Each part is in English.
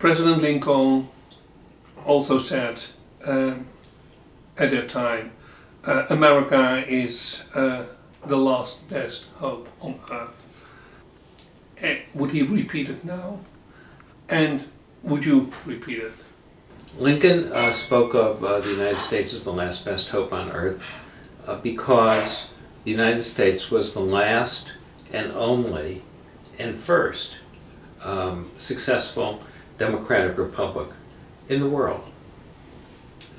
President Lincoln also said um, at that time, uh, America is uh, the last best hope on earth. Eh, would he repeat it now? And would you repeat it? Lincoln uh, spoke of uh, the United States as the last best hope on earth uh, because the United States was the last and only and first um, successful democratic republic in the world.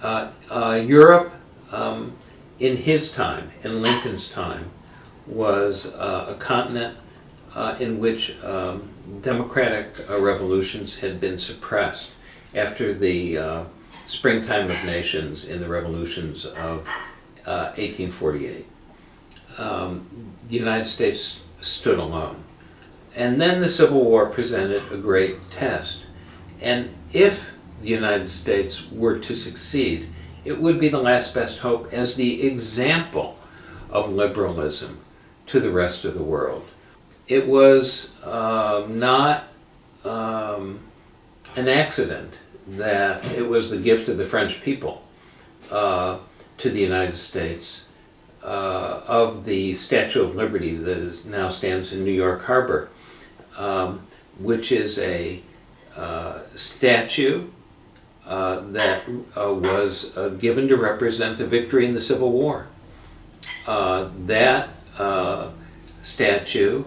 Uh, uh, Europe, um, in his time, in Lincoln's time, was uh, a continent uh, in which um, democratic uh, revolutions had been suppressed after the springtime of nations in the revolutions of 1848. Um, the United States stood alone. And then the Civil War presented a great test. And if the United States were to succeed, it would be the last best hope as the example of liberalism to the rest of the world. It was uh, not um, an accident that it was the gift of the French people uh, to the United States uh, of the Statue of Liberty that now stands in New York Harbor, um, which is a statue uh, that uh, was uh, given to represent the victory in the Civil War. Uh, that statue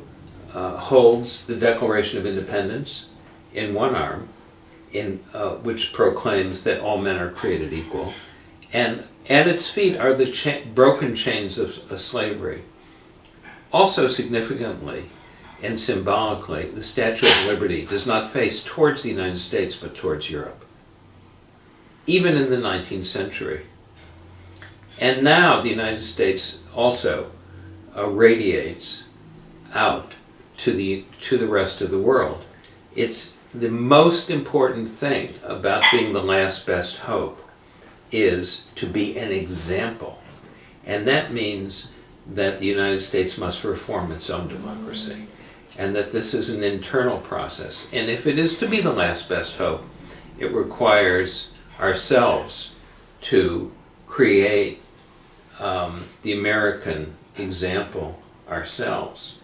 holds the Declaration of Independence in one arm, in, which proclaims that all men are created equal, and at its feet are the cha broken chains of, of slavery. Also significantly, and symbolically, the Statue of Liberty does not face towards the United States but towards Europe, even in the 19th century. And now the United States also uh, radiates out to the, to the rest of the world. It's the most important thing about being the last best hope is to be an example. And that means that the United States must reform its own democracy and that this is an internal process. And if it is to be the last best hope, it requires ourselves to create um, the American example ourselves.